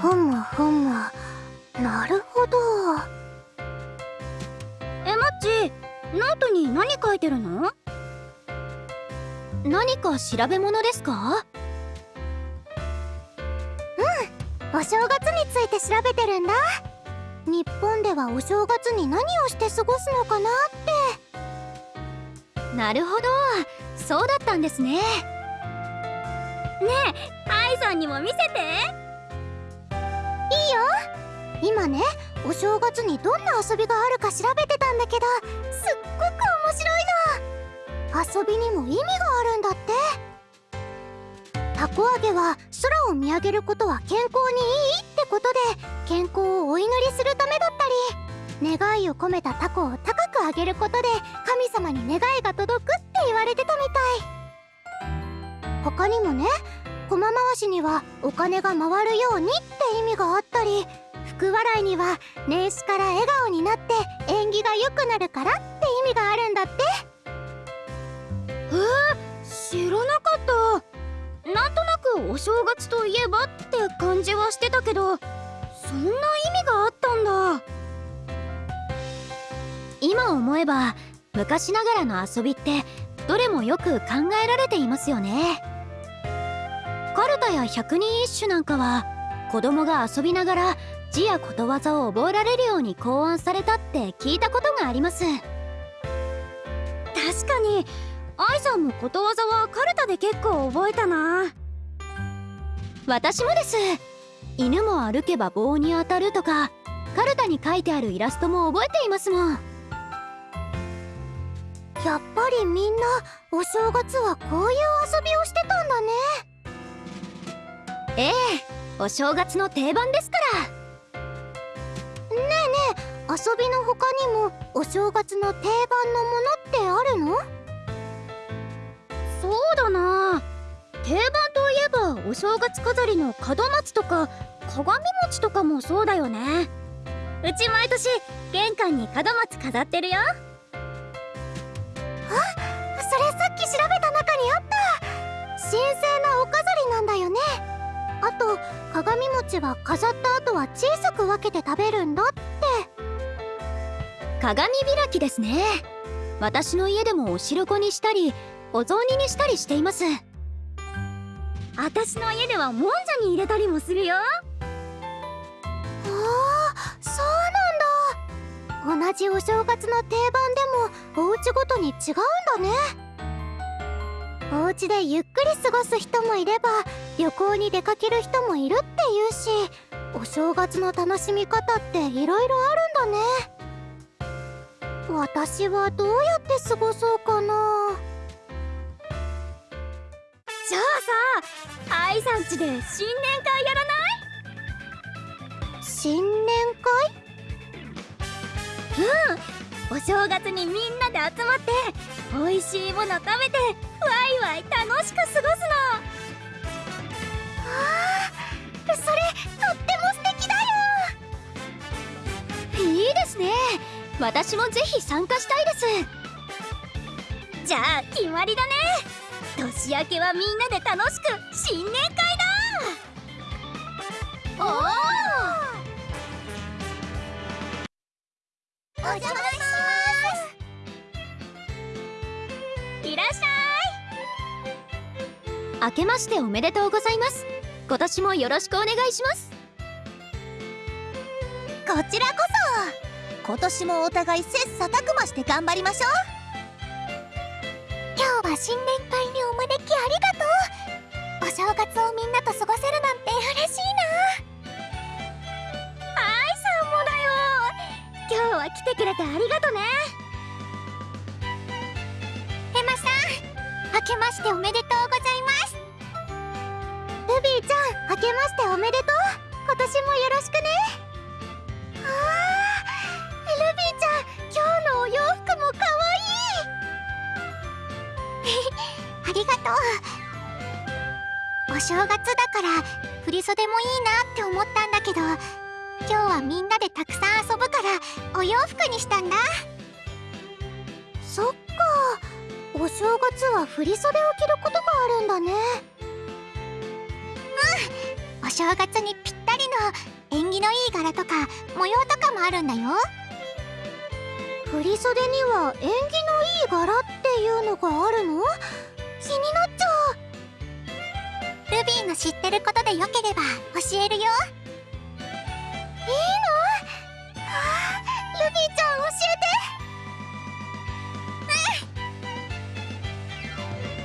ふむふむ。なるほど。えマッチノートに何書いてるの？何か調べ物ですか？お正月について調べてるんだ。日本ではお正月に何をして過ごすのかなって。なるほど。そうだったんですね。ねえ愛さんにも見せていいよ。今ねお正月にどんな遊びがあるか調べてたんだけどすっごく面白いの。遊びにも意味があるんだって。たこ揚げは空を見上げることは健康にいいってことで健康をお祈りするためだったり願いを込めたタコを高く上げることで神様に願いが届くって言われてたみたい。他にもね駒回しにはお金が回るようにって意味があったり福笑いには年始から笑顔になって縁起が良くなるからって意味があるんだって。えー、知らなかった。なんとなくお正月といえばって感じはしてたけどそんな意味があったんだ。今思えば昔ながらの遊びってどれもよく考えられていますよね。カルタや百人一首なんかは子供が遊びながら字やことわざを覚えられるように考案されたって聞いたことがあります。確かに愛さんもことわざはカルタで結構覚えたな。私もです。犬も歩けば棒に当たるとかカルタに書いてあるイラストも覚えていますもん。やっぱりみんなお正月はこういう遊びをしてたんだね。ええお正月の定番ですから。ねえねえ遊びの他にもお正月の定番のものってあるの？そうだな。定番といえばお正月飾りの門松とか鏡餅とかもそうだよね。うち毎年玄関に門松飾ってるよ。あそ鏡餅は飾った後は小さく分けて食べるんだって。鏡開きですね。私の家でもお汁粉にしたりお雑煮にしたりしています。私の家ではもんじゃに入れたりもするよ。ああそうなんだ。同じお正月の定番でもお家ごとに違うんだね。お家でゆっくり過ごす人もいれば旅行に出かける人もいるっていうしお正月の楽しみ方っていろいろあるんだね。私はどうやって過ごそうかな。じゃあさ愛さんちで新年会やらない？新年会？うんお正月にみんなで集まって美味しいもの食べてワイワイ楽しく過ごすのそれとっても素敵だよ。いいですね。私もぜひ参加したいです。じゃあ決まりだね。年明けはみんなで楽しく新年会だ。おおお邪魔します。いらっしゃい。明けましておめでとうございます。今年もよろしくお願いします。こちらこそ。今年もお互い切磋琢磨して頑張りましょう。今日は新年会にお招きありがとう。お正月をみんなと過ごせるなんて嬉しいな。愛さんもだよ。今日は来てくれてありがとね。エマさん明けましておめでとう。明けましておめでとう。今年もよろしくね。あルビーちゃん今日のお洋服もかわい。い ありがとう。お正月だから振袖もいいなって思ったんだけど今日はみんなでたくさん遊ぶからお洋服にしたんだ。そっか。お正月は振袖を着ることがあるんだね。正月にぴったりの縁起のいい柄とか模様とかもあるんだよ。振り袖には縁起のいい柄っていうのがあるの？気になっちゃう。ルビーの知ってることでよければ教えるよ。いいの？はあルビーちゃん教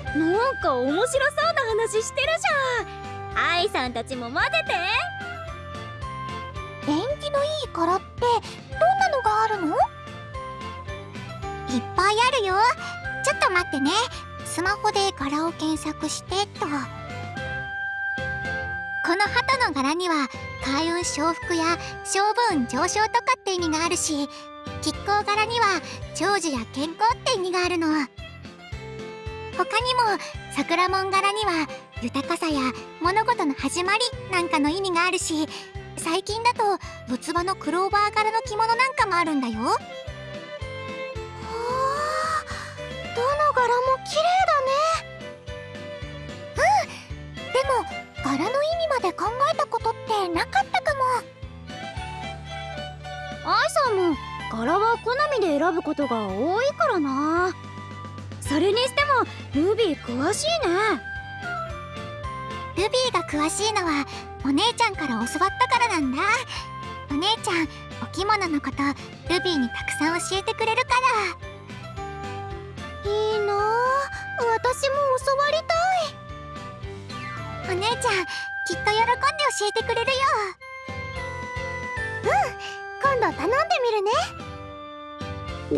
えて。なんか面白そうな話してるじゃん愛さんたちも混ぜて。縁起のいい柄ってどんなのがあるの？いっぱいあるよ。ちょっと待ってね。スマホで柄を検索してと。この鳩の柄には開運承福や勝負運上昇とかって意味があるし亀甲柄には長寿や健康って意味があるの。他にも桜門柄には豊かさや物事の始まりなんかの意味があるし最近だと四つ葉のクローバー柄の着物なんかもあるんだよ。はあどの柄も綺麗だね。うんでも柄の意味まで考えたことってなかったかも。愛さんも柄は好みで選ぶことが多いからな。それにしてもルビー詳しいね。ルビーが詳しいのはお姉ちゃんから教わったからなんだ。お姉ちゃんお着物のことルビーにたくさん教えてくれるから。いいな。私も教わりたい。お姉ちゃんきっと喜んで教えてくれるよ。うん。今度頼んでみるね。ご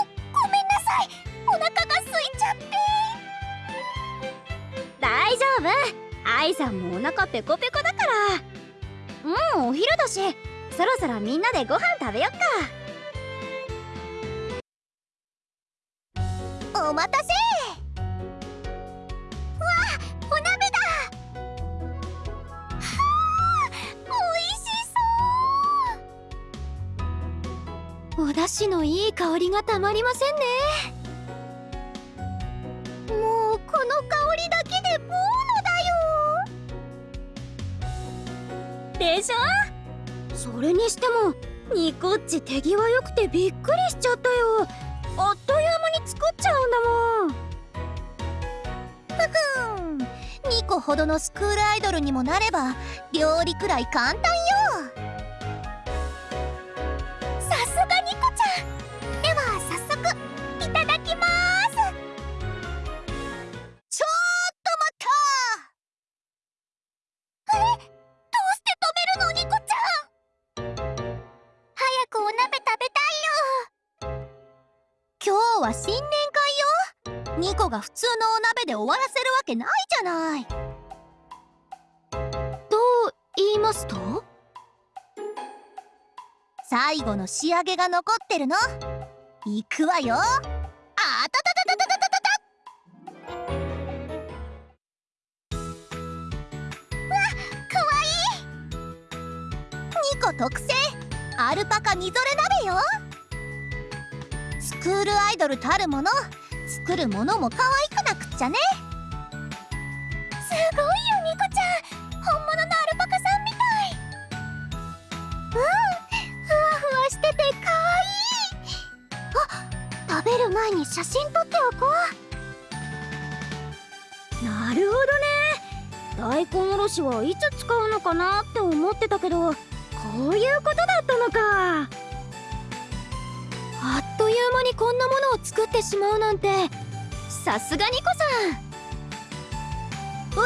ごめんなさい。お腹大丈夫。愛さんもお腹ペコペコだから。もうお昼だしそろそろみんなでご飯食べよっか。お待たせ。わお鍋だ。はあおいしそう。お出汁のいい香りがたまりませんね。でしょ？それにしてもニコッチ手際よくてびっくりしちゃったよ。あっという間に作っちゃうんだもん。ふふん。ニコほどのスクールアイドルにもなれば料理くらい簡単よ。は新年会よ。ニ個が普通のお鍋で終わらせるわけないじゃない。と言いますと？最後の仕上げが残ってるの？行くわよ。あたたたたたたた特製アルパカみぞれ鍋よクールアイドルたるもの。作るものも可愛くなくっちゃね。すごいよニコちゃん。本物のアルパカさんみたい。うんふわふわしててかわい。あ食べる前に写真撮っておこう。なるほどね。大根おろしはいつ使うのかなって思ってたけどこういうことだったのか。いう間にこんなものを作ってしまうなんてさすがニコさん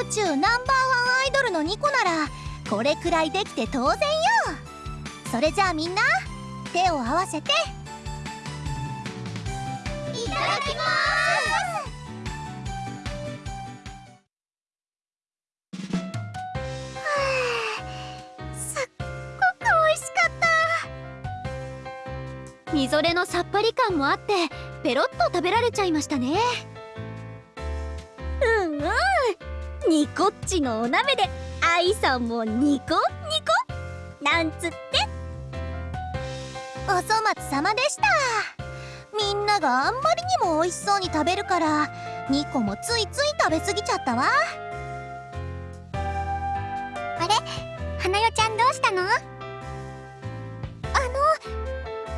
宇宙ナンバーワンアイドルのニコならこれくらいできて当然よそれじゃあみんな手を合わせていただきますったみぞれのさっぱり感もあってペロッと食べられちゃいましたね。うんうん。ニコッチのお鍋で愛さんもニコニコ。なんつって。お粗末様でした。みんながあんまりにも美味しそうに食べるからニコもついつい食べ過ぎちゃったわ。あれ花代ちゃんどうしたの？あの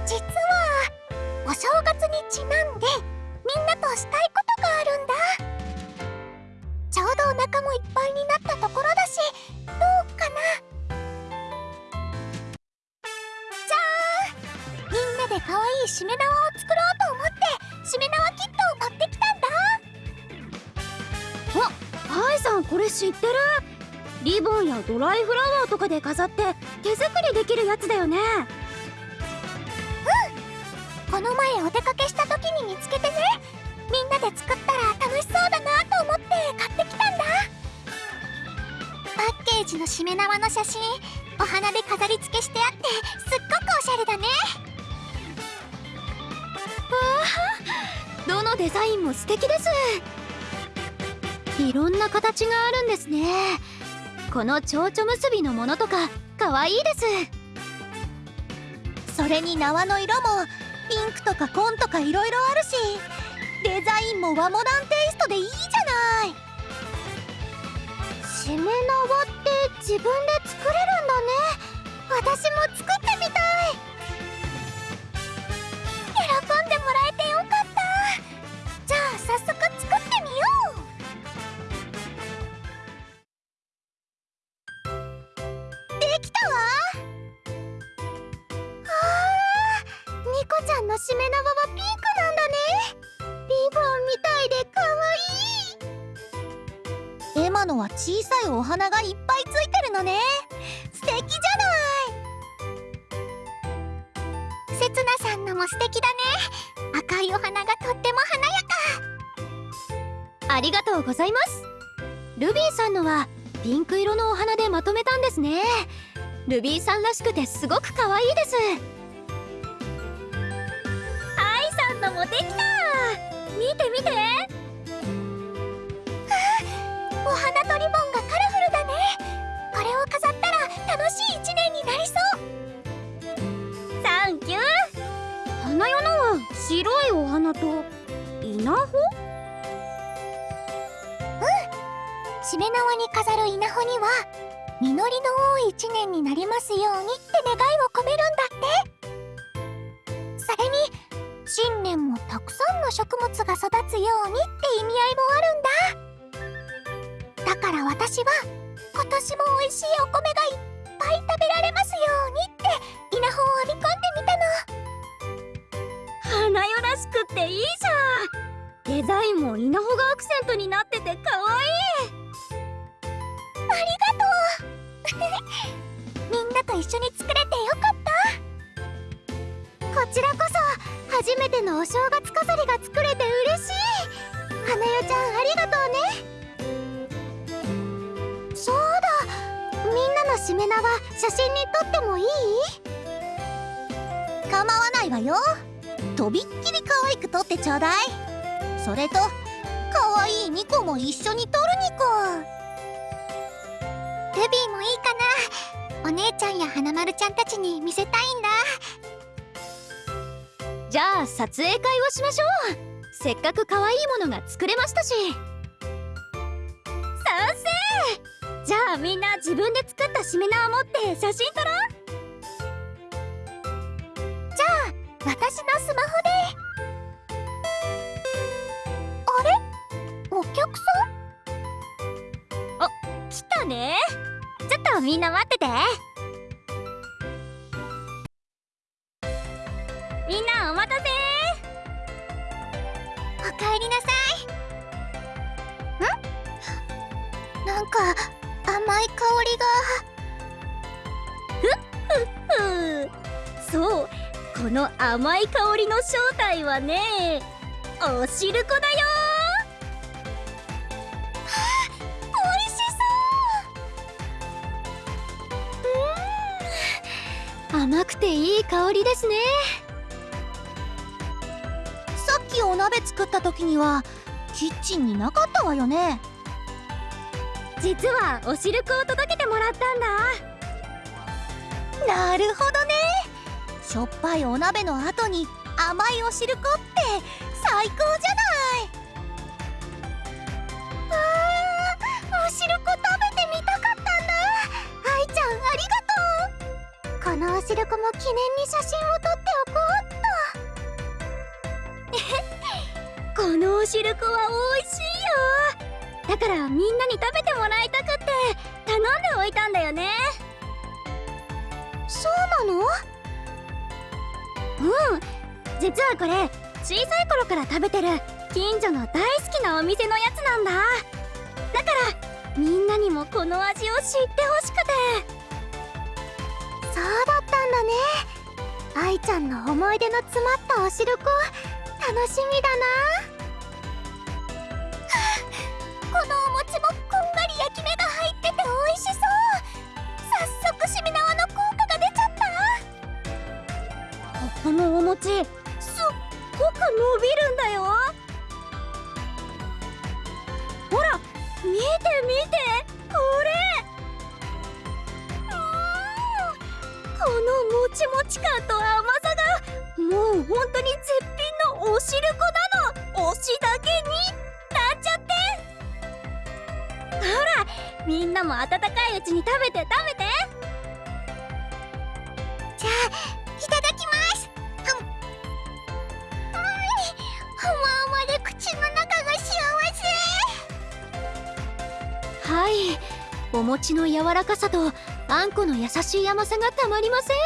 実はお正月にちなんでみんなとしたいことがあるんだ。ちょうどお腹もいっぱいになったところだしどうかな。じゃーん。みんなで可愛いしめ縄を作ろうと思ってしめ縄キットを持ってきたんだ。ハイさんこれ知ってる。リボンやドライフラワーとかで飾って手作りできるやつだよね。この前お出かけした時に見つけてね。みんなで作ったら楽しそうだなと思って買ってきたんだ。パッケージのしめ縄の写真お花で飾り付けしてあってすっごくおしゃれだね。どのデザインも素敵です。いろんな形があるんですね。この蝶々結びのものとか可愛いです。それに縄の色もピンクとか紺とかいろいろあるしデザインも和モダンテイストでいいじゃない。しめ縄って自分で作れるんだね。私も作ってみたい。ルビーさんらしくてすごく可愛いです。アイさんのもできた。見て見て。お花とリボンがカラフルだね。これを飾ったら楽しい一年になりそう。サンキュー。花代のは白いお花と稲穂？うん。しめ縄に飾る稲穂にはりの多い一年になりますようにって願いを込めるんだってそれに新年もたくさんの食物が育つようにって意味合いもあるんだだから私は今年も美味しいお米がいっぱい食べられますようにって稲穂を編み込んでみたの花代らしくっていいじゃん。デザインも稲穂がアクセントになってて可愛いあ一緒に作れてよかったこちらこそ初めてのお正月飾りが作れて嬉しい。花代ちゃんありがとうね。そうだ。みんなのしめ縄写真に撮ってもいい？構わないわよ。とびっきり可愛く撮ってちょうだい。それと可愛いニコも一緒に撮るニコルビーもいいかな。お姉ちゃんや花丸ちゃんたちに見せたいんだ。じゃあ撮影会をしましょう。せっかく可愛いものが作れましたし。賛成！じゃあみんな自分で作ったしめ縄持って写真撮ろう。じゃあ私のスマホで。あれ？お客さん？あ来たね。ちょっとみんな待ってて。みんなお待たせ。おかえりなさい。ん？なんか甘い香りが。ふうそうこの甘い香りの正体はねおしるこだよていい香りですね。さっきお鍋作った時にはキッチンになかったわよね。実はおしるこを届けてもらったんだ。なるほどね。しょっぱいお鍋の後に甘いおしるこって最高じゃないしるこも記念に写真を撮っておこうっと。このおしるこは美味しいよ。だからみんなに食べてもらいたくって頼んでおいたんだよね。そうなの？うん。実はこれ小さい頃から食べてる近所の大好きなお店のやつなんだ。だからみんなにもこの味を知ってほしくて。そうだったんだね。愛ちゃんの思い出の詰まったおしるこ楽しみだな。このお餅もこんがり焼き目が入ってて美味しそう。早速しみ縄の効果が出ちゃった。このお餅すっごく伸びるんだよ。ほら見て見て。これこのもちもち感と甘さがもう本当に絶品のおしるこなの推しだけになっちゃって。ほらみんなも温かいうちに食べて食べて。じゃあいただきます。ふん。うーん。ほままで口の中が幸せはいお餅の柔らかさとあんこの優しい甘さがたまりません。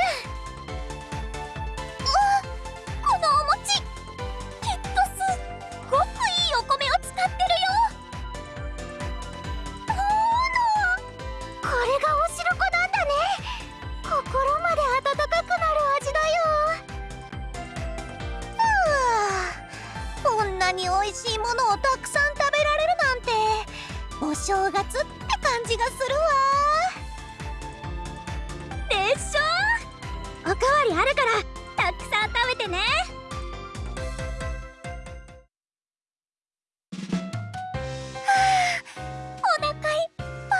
おかわりあるからたくさん食べてね。お腹いっぱ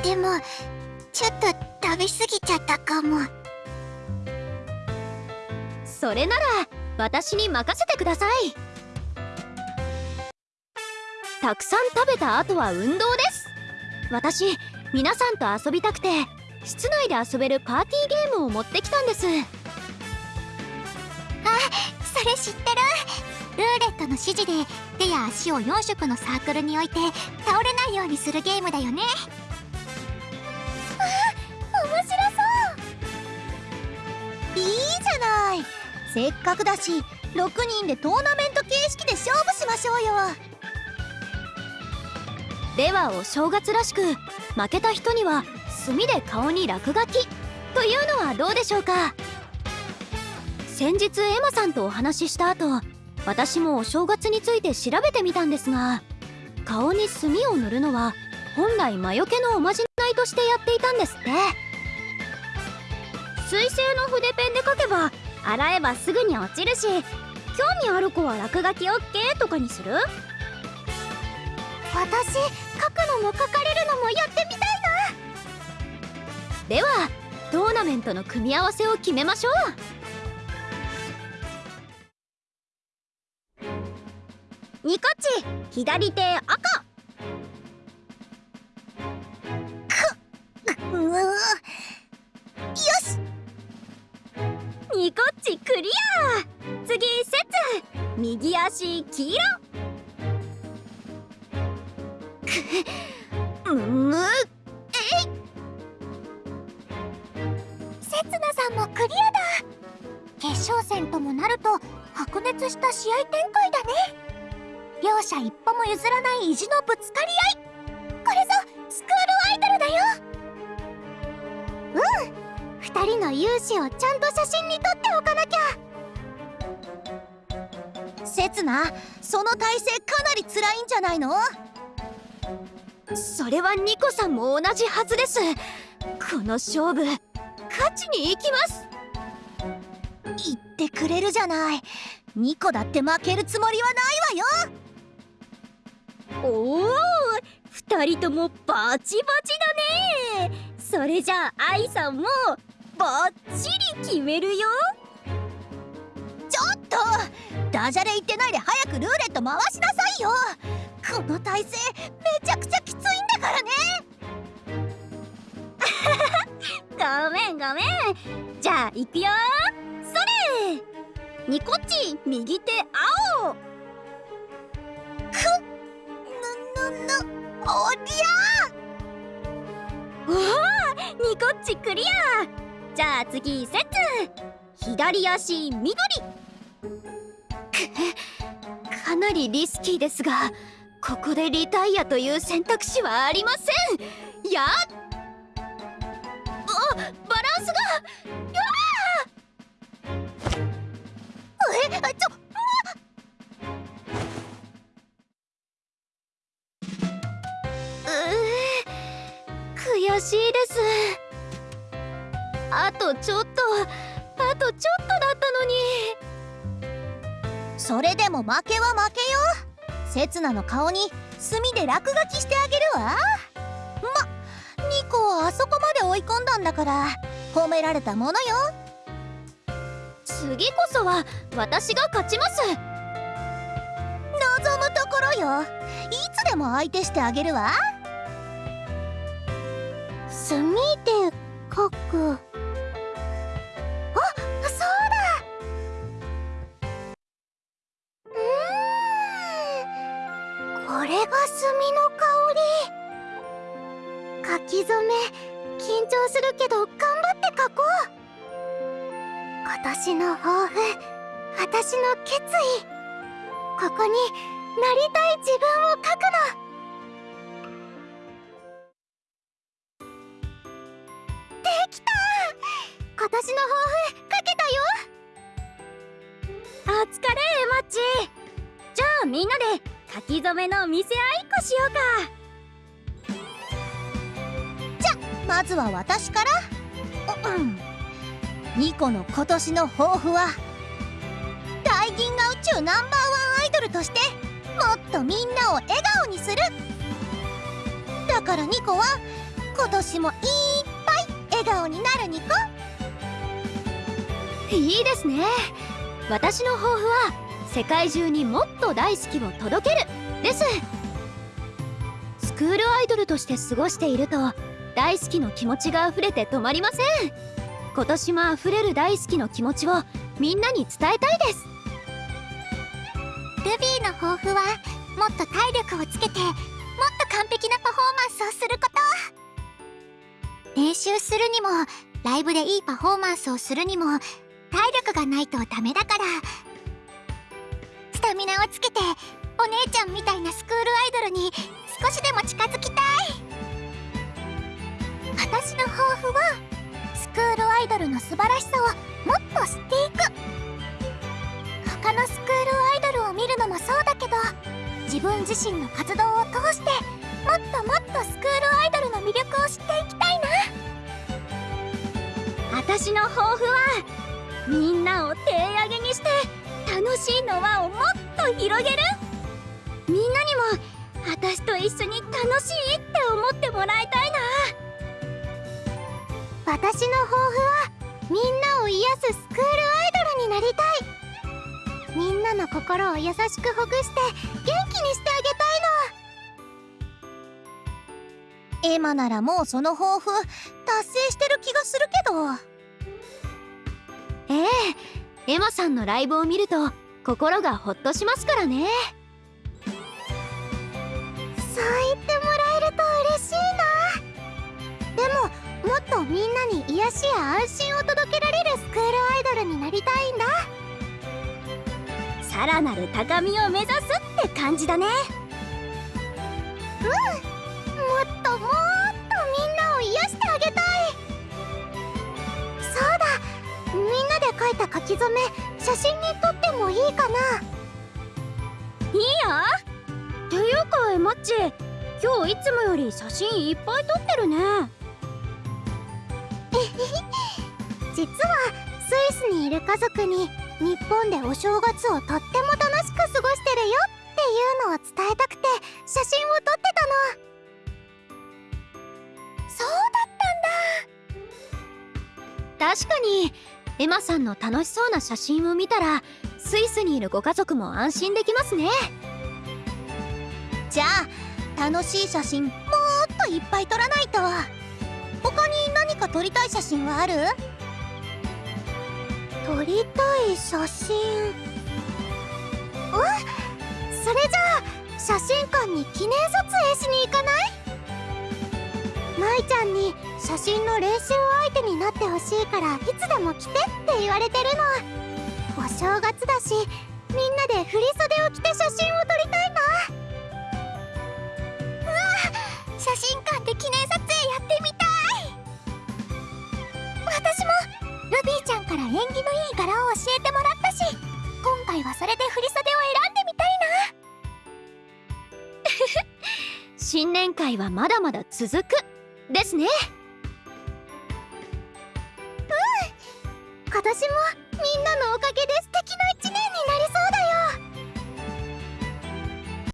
い。でもちょっと食べ過ぎちゃったかも。それなら私に任せてください。たくさん食べた後は運動です。私皆さんと遊びたくて室内で遊べるパーティーゲームを持ってきたんです。それ知ってる。ルーレットの指示で手や足を4色のサークルに置いて倒れないようにするゲームだよね。あ面白そう。いいじゃない。せっかくだし6人でトーナメント形式で勝負しましょうよ。ではお正月らしく負けた人には墨で顔に落書き。というのはどうでしょうか？先日エマさんとお話しした後私もお正月について調べてみたんですが顔に墨を塗るのは本来魔除けのおまじないとしてやっていたんですって。水性の筆ペンで書けば洗えばすぐに落ちるし興味ある子は落書き OK とかにする？私書くのも書かれるのもやってみたいではトーナメントの組み合わせを決めましょう。ニコッチ左手赤。なうよし。ニコッチクリア。次セツ。右足黄色。くむせつなさんもクリアだ。決勝戦ともなると白熱した試合展開だね。両者一歩も譲らない意地のぶつかり合い。これぞスクールアイドルだよ。うん。二人の勇姿をちゃんと写真に撮っておかなきゃ。せつなその体勢かなり辛いんじゃないの？それはニコさんも同じはずです。この勝負。勝ちに行きます。言ってくれるじゃない。ニコだって負けるつもりはないわよ。おお二人ともバチバチだね。それじゃあ愛さんもバッチリ決めるよ。ちょっとダジャレ言ってないで早くルーレット回しなさいよ。この体勢めちゃくちゃきついんだからね。ごめんごめん。じゃあ行くよ。それ。ニコッチ右手青。ぬぬぬおりゃおおニコッチクリア。じゃあ次セッツ。左足緑かなりリスキーですがここでリタイアという選択肢はありません。やっれでも負けは負けよ。刹那の顔に墨で落書きしてあげるわ。まニコをあそこまで追い込んだんだから褒められたものよ。次こそは私が勝ちます。望むところよ。いつでも相手してあげるわ。墨で書く。張するけど頑張って書こう今年の抱負。私の決意ここになりた。い自分を書くのできた。今年の抱負書けた。よお疲れマッチじゃあみんなで書き初めの見せ合いっこしようかまずは私から。ううん。ニコの今年の抱負は大銀河宇宙ナンバーワンアイドルとしてもっとみんなを笑顔にする。だからニコは今年もいっぱい笑顔になるニコ。いいですね。私の抱負は世界中にもっと大好きを届けるです。スクールアイドルとして過ごしていると大好きの気持ちが溢れて止まりません。今年も溢れる大好きの気持ちをみんなに伝えたいです。ルビーの抱負はもっと体力をつけてもっと完璧なパフォーマンスをすること。練習するにもライブでいいパフォーマンスをするにも体力がないとダメだから。スタミナをつけてお姉ちゃんみたいなスクールアイドルに少しでも近づきたい。私の抱負はスクールアイドルの素晴らしさをもっと知っていく。他のスクールアイドルを見るのもそうだけど自分自身の活動を通してもっともっとスクールアイドルの魅力を知っていきたいな。私の抱負はみんなを手上げにして楽しいの輪をもっと広げる。みんなにも私と一緒に楽しいって思ってもらいたいな。私の抱負はみんなを癒すスクールアイドルになりたい。みんなの心を優しくほぐして元気にしてあげたいの。エマならもうその抱負達成してる気がするけど。ええエマさんのライブを見ると心がほっとしますからね。そうっとみんなに癒しや安心を届けられるスクールアイドルになりたいんだ。さらなる高みを目指すって感じだね。うんもっともっとみんなを癒してあげたい。そうだみんなで描いた書き初め写真に撮ってもいいかな。いいよ。っていうかエマッチ今日いつもより写真いっぱい撮ってるね。実はスイスにいる家族に日本でお正月をとっても楽しく過ごしてるよっていうのを伝えたくて写真を撮ってたの。そうだったんだ。確かにエマさんの楽しそうな写真を見たらスイスにいるご家族も安心できますね。じゃあ楽しい写真もっといっぱい撮らないと。他に何か撮りたい写真はある？撮りたい写真。わそれじゃあ写真館に記念撮影しに行かない？舞ちゃんに写真の練習相手になってほしいからいつでも来てって言われてるのお正月だしみんなで振り袖を着て写真を撮りたいな。うわ写真館から縁起のいい柄を教えてもらったし今回はそれで振り袖を選んでみたいな。新年会はまだまだ続くですね。うん。今年もみんなのおかげで素敵な1年になり